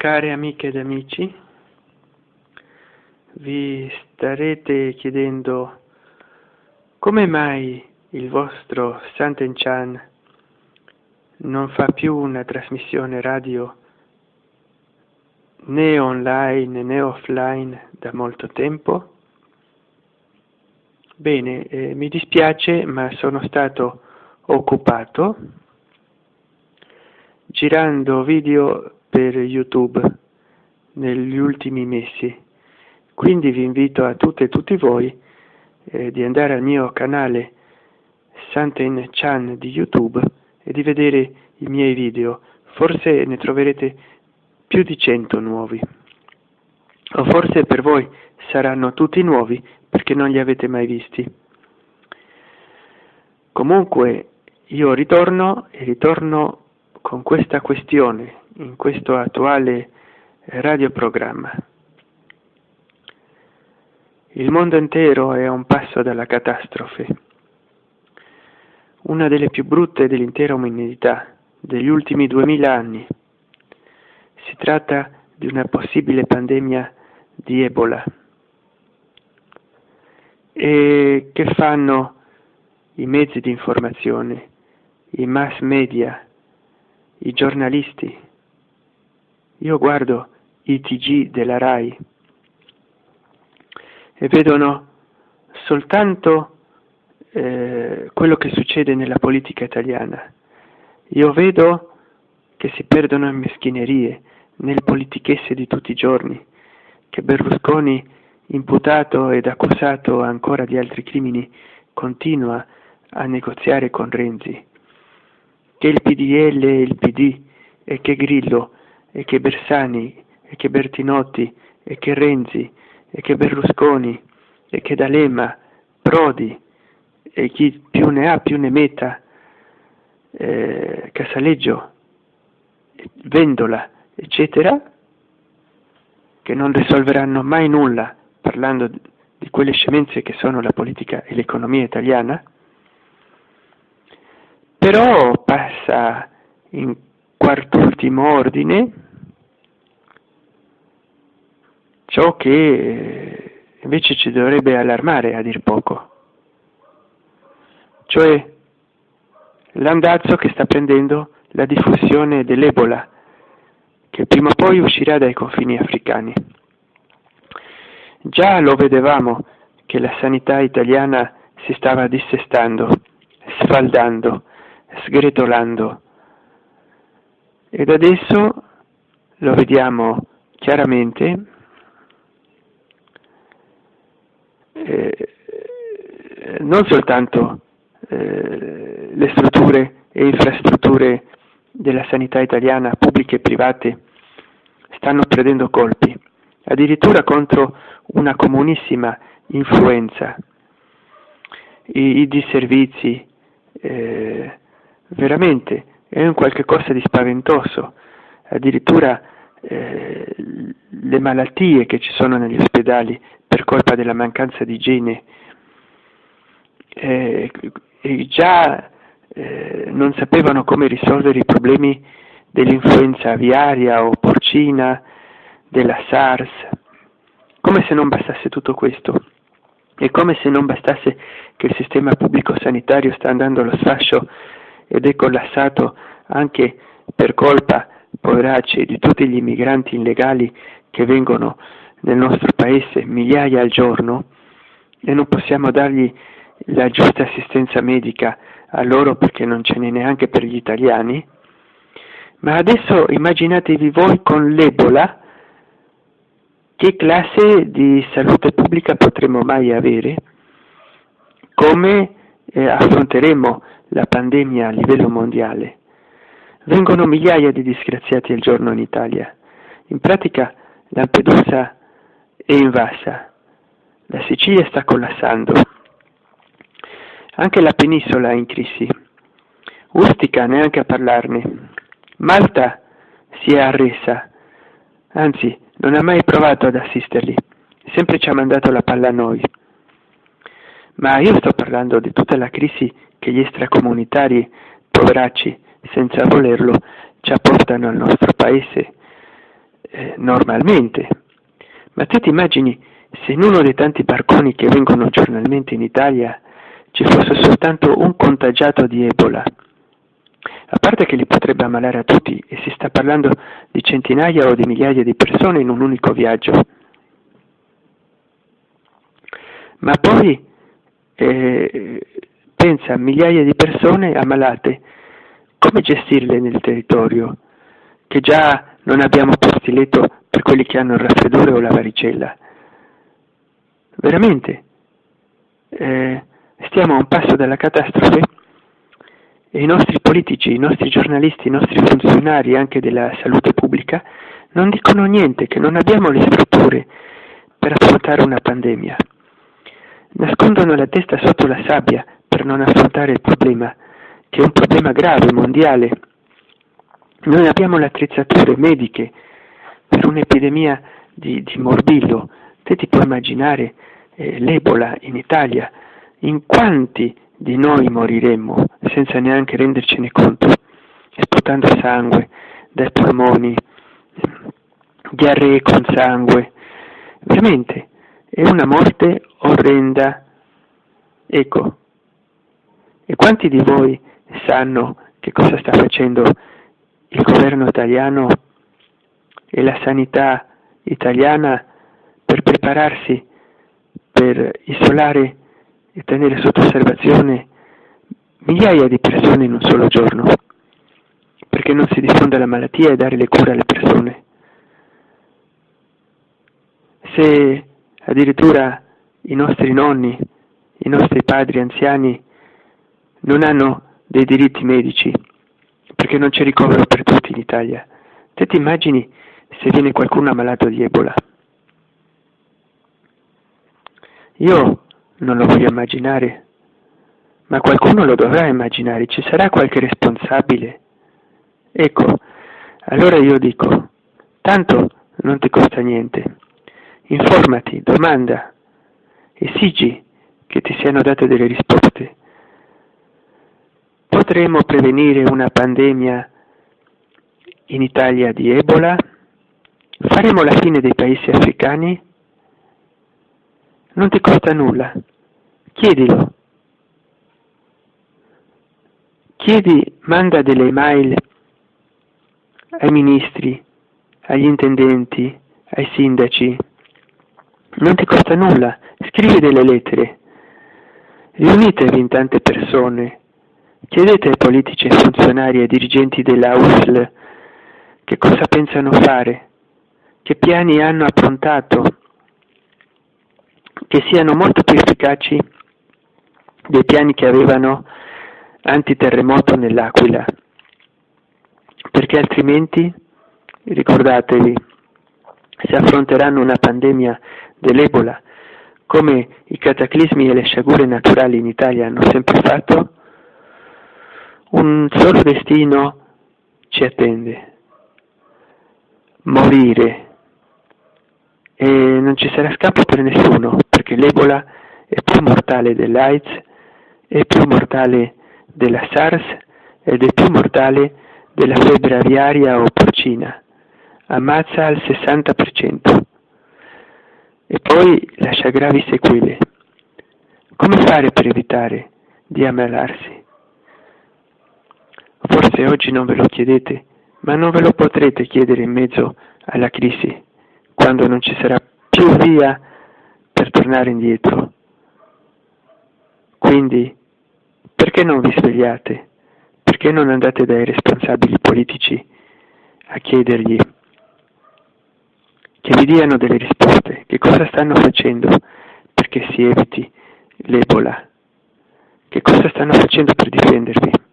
Care amiche ed amici, vi starete chiedendo come mai il vostro Sant'Enchan non fa più una trasmissione radio né online né offline da molto tempo? Bene, eh, mi dispiace ma sono stato occupato girando video per YouTube negli ultimi mesi. Quindi vi invito a tutte e tutti voi eh, di andare al mio canale Santen Chan di YouTube e di vedere i miei video. Forse ne troverete più di 100 nuovi. O forse per voi saranno tutti nuovi perché non li avete mai visti. Comunque io ritorno e ritorno con questa questione in questo attuale radioprogramma. Il mondo intero è a un passo dalla catastrofe, una delle più brutte dell'intera umanità degli ultimi duemila anni. Si tratta di una possibile pandemia di Ebola. E che fanno i mezzi di informazione, i mass media, i giornalisti. Io guardo i TG della RAI e vedono soltanto eh, quello che succede nella politica italiana. Io vedo che si perdono in meschinerie, nelle politichesse di tutti i giorni, che Berlusconi, imputato ed accusato ancora di altri crimini, continua a negoziare con Renzi che il PDL e il PD, e che Grillo, e che Bersani, e che Bertinotti, e che Renzi, e che Berlusconi, e che D'Alema, Prodi, e chi più ne ha più ne metta, eh, Casaleggio, Vendola, eccetera, che non risolveranno mai nulla parlando di quelle scemenze che sono la politica e l'economia italiana, però passa in quart'ultimo ordine ciò che eh, invece ci dovrebbe allarmare a dir poco, cioè l'andazzo che sta prendendo la diffusione dell'Ebola, che prima o poi uscirà dai confini africani. Già lo vedevamo che la sanità italiana si stava dissestando, sfaldando, sgretolando. Ed adesso lo vediamo chiaramente eh, non soltanto eh, le strutture e infrastrutture della sanità italiana, pubbliche e private, stanno prendendo colpi, addirittura contro una comunissima influenza. I, i disservizi, eh, veramente è un qualche cosa di spaventoso, addirittura eh, le malattie che ci sono negli ospedali per colpa della mancanza di igiene eh, già eh, non sapevano come risolvere i problemi dell'influenza aviaria o porcina, della SARS, come se non bastasse tutto questo. E come se non bastasse che il sistema pubblico sanitario sta andando allo sfascio ed è collassato anche per colpa, poveracci, di tutti gli immigranti illegali che vengono nel nostro paese, migliaia al giorno, e non possiamo dargli la giusta assistenza medica a loro perché non ce n'è neanche per gli italiani. Ma adesso immaginatevi voi con l'Ebola che classe di salute pubblica potremo mai avere? Come eh, affronteremo la pandemia a livello mondiale? Vengono migliaia di disgraziati al giorno in Italia. In pratica Lampedusa è invasa, la Sicilia sta collassando, anche la penisola è in crisi, Ustica neanche a parlarne, Malta si è arresa, anzi non ha mai provato ad assisterli, sempre ci ha mandato la palla a noi. Ma io sto parlando di tutta la crisi che gli extracomunitari, poveracci, senza volerlo, ci apportano al nostro paese, eh, normalmente. Ma te ti immagini se in uno dei tanti barconi che vengono giornalmente in Italia ci fosse soltanto un contagiato di Ebola? A parte che li potrebbe ammalare a tutti e si sta parlando di centinaia o di migliaia di persone in un unico viaggio. Ma poi eh, pensa a migliaia di persone ammalate, come gestirle nel territorio? Che già non abbiamo posti letto per quelli che hanno il raffreddore o la varicella. Veramente, eh, stiamo a un passo dalla catastrofe e i nostri politici, i nostri giornalisti, i nostri funzionari anche della salute pubblica non dicono niente, che non abbiamo le strutture per affrontare una pandemia. Nascondono la testa sotto la sabbia per non affrontare il problema, che è un problema grave, mondiale. Noi abbiamo le attrezzature mediche per un'epidemia di, di, morbillo. Te ti puoi immaginare eh, l'Ebola in Italia, in quanti di noi moriremmo senza neanche rendercene conto, sputando sangue dai polmoni, diarree con sangue. Veramente, è una morte orrenda. Ecco, e quanti di voi sanno che cosa sta facendo il governo italiano e la sanità italiana per prepararsi per isolare e tenere sotto osservazione migliaia di persone in un solo giorno, perché non si diffonda la malattia e dare le cure alle persone. Se addirittura i nostri nonni, i nostri padri anziani non hanno dei diritti medici, perché non c'è ricovero per tutti in Italia, te ti immagini se viene qualcuno ammalato di Ebola? Io non lo voglio immaginare, ma qualcuno lo dovrà immaginare, ci sarà qualche responsabile. Ecco, allora io dico, tanto non ti costa niente, informati, domanda, esigi che ti siano date delle risposte. Potremo prevenire una pandemia in Italia di Ebola? Faremo la fine dei paesi africani? Non ti costa nulla. Chiedilo. Chiedi, manda delle email ai ministri, agli intendenti, ai sindaci. Non ti costa nulla. Scrivi delle lettere. Riunitevi in tante persone. Chiedete ai politici e funzionari e ai dirigenti della USL che cosa pensano fare, che piani hanno approntato che siano molto più efficaci dei piani che avevano antiterremoto nell'Aquila, perché altrimenti, ricordatevi, se affronteranno una pandemia dell'Ebola, come i cataclismi e le sciagure naturali in Italia hanno sempre fatto, un solo destino ci attende, morire e non ci sarà scampo per nessuno, perché l'Ebola è più mortale dell'AIDS, è più mortale della SARS ed è più mortale della febbre aviaria o porcina, ammazza al 60% e poi lascia gravi sequele. Come fare per evitare di ammalarsi? Forse oggi non ve lo chiedete, ma non ve lo potrete chiedere in mezzo alla crisi quando non ci sarà più via per tornare indietro. Quindi, perché non vi svegliate? Perché non andate dai responsabili politici a chiedergli che vi diano delle risposte, che cosa stanno facendo perché si eviti l'Ebola, che cosa stanno facendo per difendervi.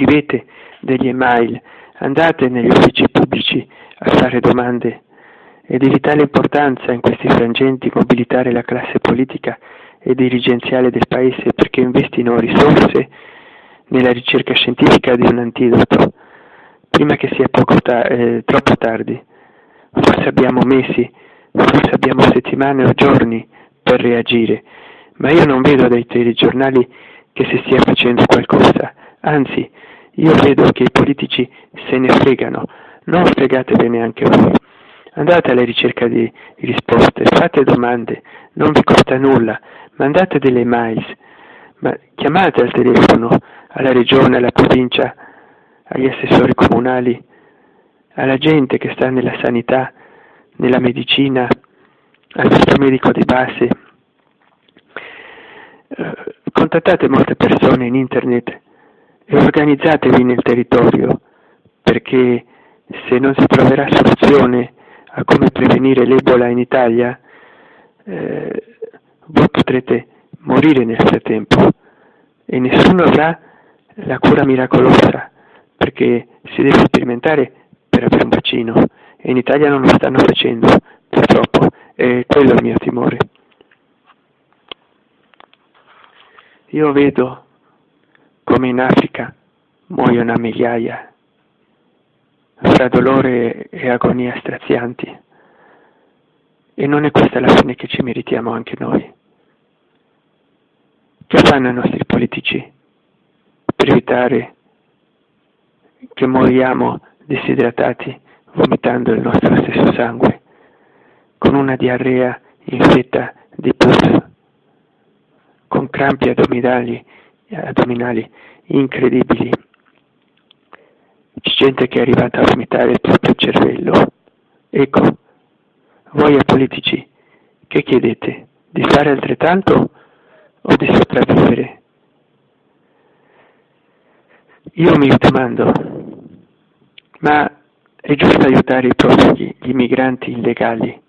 Scrivete degli email, andate negli uffici pubblici a fare domande. È di vitale importanza in questi frangenti mobilitare la classe politica e dirigenziale del Paese perché investino risorse nella ricerca scientifica di un antidoto, prima che sia ta- eh, troppo tardi. Forse abbiamo mesi, forse abbiamo settimane o giorni per reagire, ma io non vedo dai telegiornali che si stia facendo qualcosa, anzi io vedo che i politici se ne fregano, non fregatevene anche voi. Andate alla ricerca di risposte, fate domande, non vi costa nulla, mandate delle mail, ma chiamate al telefono alla regione, alla provincia, agli assessori comunali, alla gente che sta nella sanità, nella medicina, al vostro medico di base. Eh, contattate molte persone in internet e organizzatevi nel territorio perché se non si troverà soluzione a come prevenire l'Ebola in Italia, eh, voi potrete morire nel frattempo e nessuno avrà la cura miracolosa perché si deve sperimentare per avere un vaccino e in Italia non lo stanno facendo purtroppo e quello è il mio timore. Io vedo come in Africa muoiono a migliaia fra dolore e agonia strazianti. E non è questa la fine che ci meritiamo anche noi. Che fanno i nostri politici per evitare che moriamo disidratati vomitando il nostro stesso sangue, con una diarrea infetta di pus, con crampi addominali, addominali incredibili c'è gente che è arrivata a vomitare il proprio cervello. Ecco, voi a politici, che chiedete? Di fare altrettanto o di sopravvivere? Io mi domando, ma è giusto aiutare i profughi, gli immigranti illegali,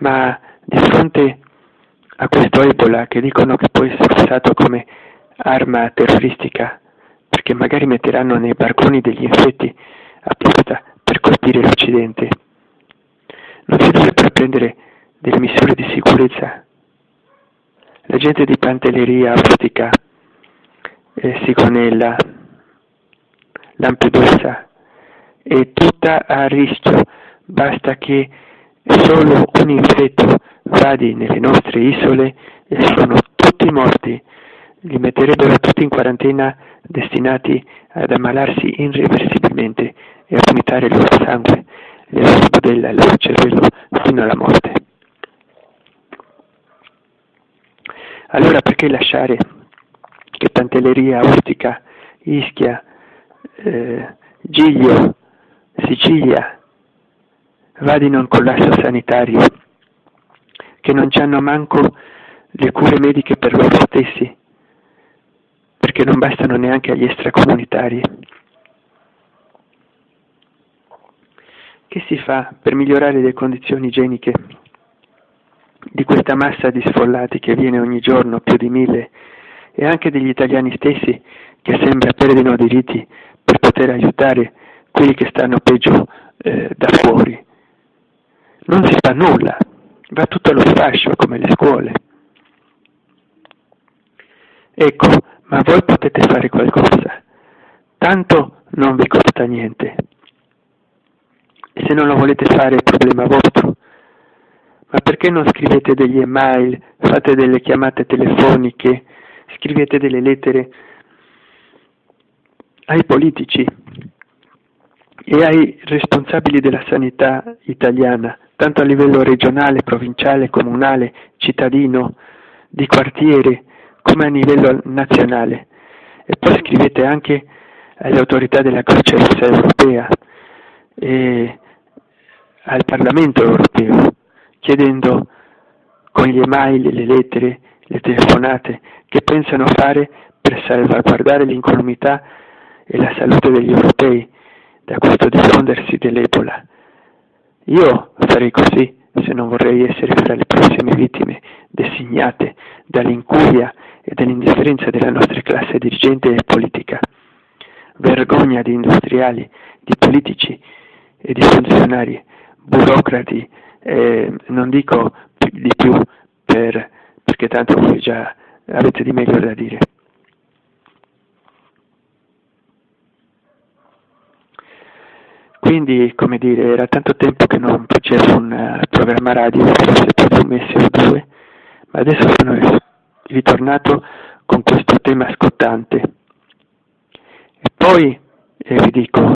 ma di fronte a questo Ebola che dicono che può essere usato come arma terroristica, perché magari metteranno nei barconi degli infetti apposta per colpire l'Occidente. Non si dovrebbero prendere delle misure di sicurezza. La gente di Pantelleria, Ostica, eh, Sigonella, Lampedusa è tutta a rischio, basta che solo un infetto vadi nelle nostre isole e sono tutti morti li metterebbero tutti in quarantena destinati ad ammalarsi irreversibilmente e a vomitare il loro sangue, le loro budella e il loro cervello fino alla morte. Allora perché lasciare che Pantelleria, Ostica, Ischia, eh, Giglio, Sicilia vadino in collasso sanitario, che non hanno manco le cure mediche per loro stessi, perché non bastano neanche agli extracomunitari. Che si fa per migliorare le condizioni igieniche di questa massa di sfollati che viene ogni giorno, più di mille, e anche degli italiani stessi che sembra perdino diritti per poter aiutare quelli che stanno peggio eh, da fuori? Non si fa nulla, va tutto allo sfascio come le scuole. Ecco, ma voi potete fare qualcosa, tanto non vi costa niente. E se non lo volete fare è problema vostro. Ma perché non scrivete degli email, fate delle chiamate telefoniche, scrivete delle lettere ai politici e ai responsabili della sanità italiana, tanto a livello regionale, provinciale, comunale, cittadino, di quartiere, come a livello nazionale e poi scrivete anche alle autorità della Croce Rossa europea e al Parlamento europeo chiedendo con gli email, le lettere, le telefonate che pensano fare per salvaguardare l'incolumità e la salute degli europei da questo diffondersi dell'Ebola. Io farei così se non vorrei essere fra le prossime vittime designate dall'incuria e dall'indifferenza della nostra classe dirigente e politica. Vergogna di industriali, di politici e di funzionari, burocrati, eh, non dico di più per, perché tanto voi già avete di meglio da dire. Quindi, come dire, era tanto tempo che non facevo un uh, programma radio, forse per un mese o due, ma adesso sono ritornato con questo tema scottante. E poi, eh, vi dico,